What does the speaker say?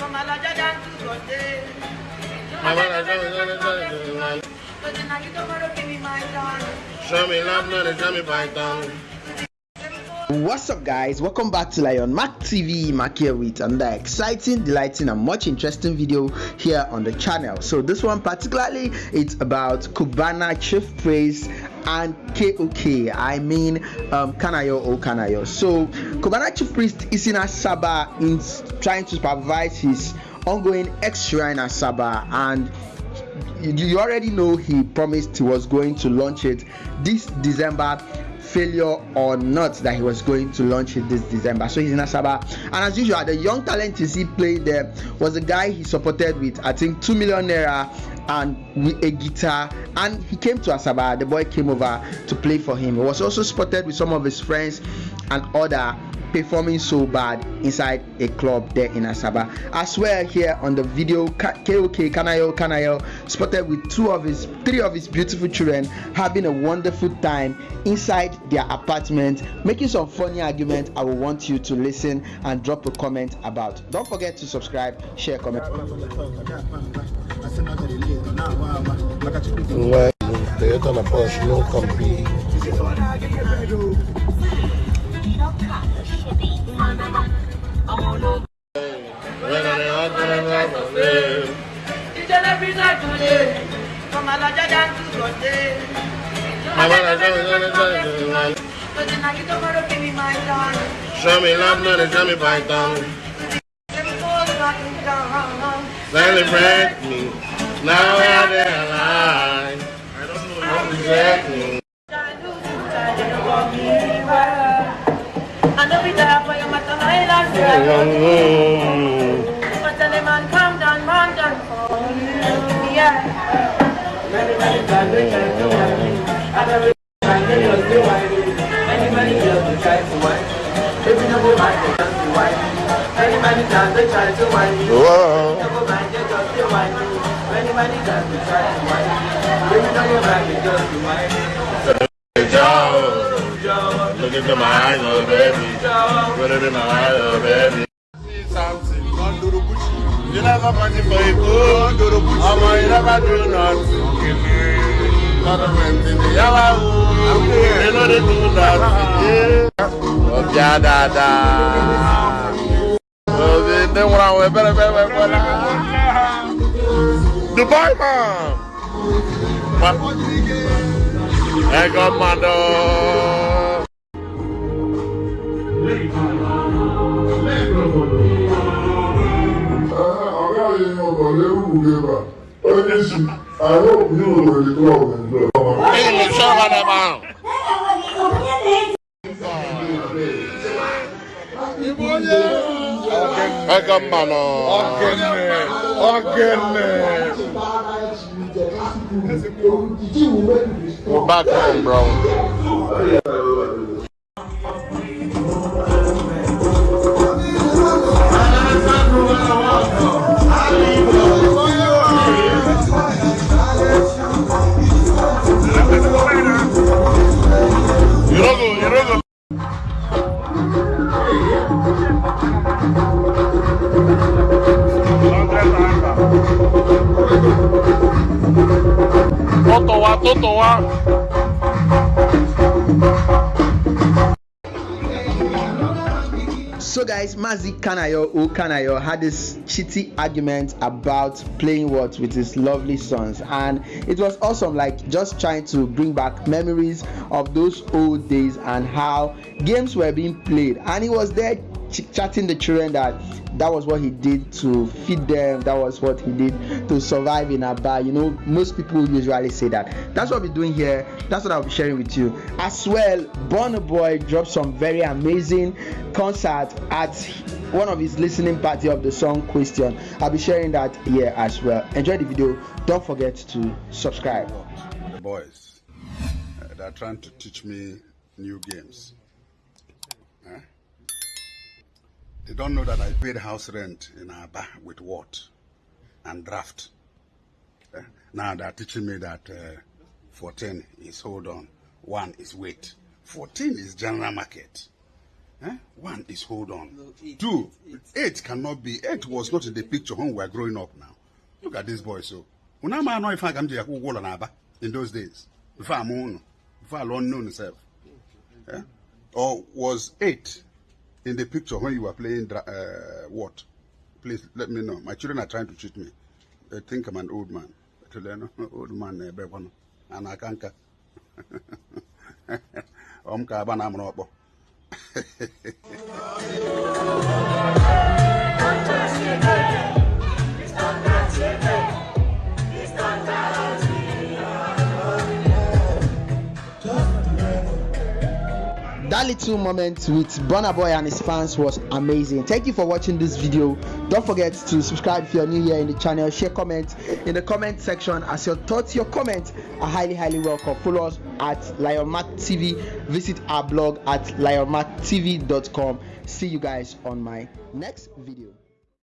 From Alaja down to Sunday. But then now you don't want to give me my time. Show me love, not show me python. What's up, guys? Welcome back to Lion Mac TV. Mac here with another exciting, delighting, and much interesting video here on the channel. So this one particularly, it's about Cubana Chief Priest and KOK. I mean, um, Kanayo O Kanayo. So Cubana Chief Priest is in Asaba in trying to supervise his ongoing ex shrine Asaba and you already know he promised he was going to launch it this December failure or not that he was going to launch it this December. So he's in Asaba. And as usual, the young talent you see there was a guy he supported with I think two million naira and with a guitar. And he came to Asaba. The boy came over to play for him. He was also spotted with some of his friends and other performing so bad inside a club there in Asaba. As well, here on the video, KOK Kanayo Kanayo spotted with two of his, three of his beautiful children having a wonderful time inside their apartment, making some funny argument. I will want you to listen and drop a comment about. Don't forget to subscribe, share, comment. Well, Toyota na Porsche no compete. When I hug and love my friend. Each and every night today. From Alaja down to Sunday. My man, I show me now to. Every are there alive. I don't know exactly. I know we die for your matter, my last the man, calm down, man, down. Yeah. Many, many to every. Many, many to. Many, many try to. You don't go mind, they just do whine me. Many, many times they try to whine me. If you don't go mind, they just do whine me. Joe, Joe, look into my eyes, oh baby. Joe. Put it in my eyes, oh baby. See something. You never party for a good. Ọmọ you never do nothing. Not a friend in the yellow. You know they do nothing. Ọjà dáadáa. Obi ndị nwụrụ anwụ ebere ebere ebere. Dubai man. Ego mano. Ọ̀gá mi ni ọ̀gá lérú wùlébà. Ó ní sùn. Àwọn òkú ahụ. Ego mmanụ. We're back home, bro. Toto wa, toto wa. So guys, Mazi Kanayo O Kanayo had this shitty argument about playing what with his lovely sons, and it was awesome. Like just trying to bring back memories of those old days and how games were being played, and he was there ch- chatting the children that that was what he did to feed them. That was what he did to survive in Aba. You know, most people usually say that. That's what we're doing here. That's what I'll be sharing with you. As well, Burna Boy dropped some very amazing concert at one of his listening party of the song Question. I'll be sharing that here as well. Enjoy the video. Don't forget to subscribe. the boys uh, that are trying to teach me new games. They don't know that I paid house rent in Aba with Whot? And draft. Eh? Now they're teaching me that uh, 14 is hold on, one is wait. 14 is general market. Eh? One is hold on. Two, eight cannot be. Eight was not in the picture when we were growing up now. Look at this boy, so. When I'm not if I come to Aba in those days, before I'm on, before I learned known myself. Eh? Or was eight in the picture when you were playing uh, Whot? Please let me know. My children are trying to cheat me. They think I'm an old man. Old man, eh, and I can't. Om ka aba na amụrụ ọkpọ. That little moment with Burna Boy and his fans was amazing. Thank you for watching this video. Don't forget to subscribe if you're new here in the channel. Share comment in the comment section as your thoughts, your comments are highly, highly welcome. Follow us at Lion Mac TV. Visit our blog at lionmactv.com. See you guys on my next video.